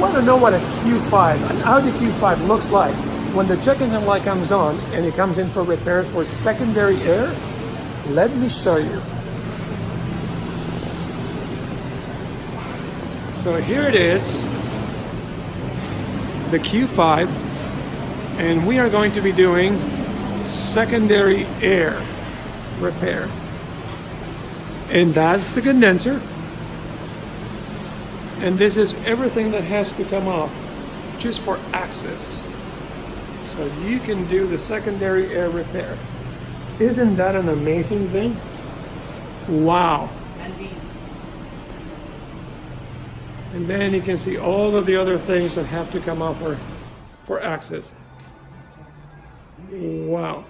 want to know what a Q5, an Audi Q5 looks like when the check engine light comes on and it comes in for repair for secondary air, let me show you. So here it is, the Q5, and we are going to be doing secondary air repair. And that's the condenser. And this is everything that has to come off just for access. So you can do the secondary air repair. Isn't that an amazing thing? Wow. And these. And then you can see all of the other things that have to come off for, for access. Wow.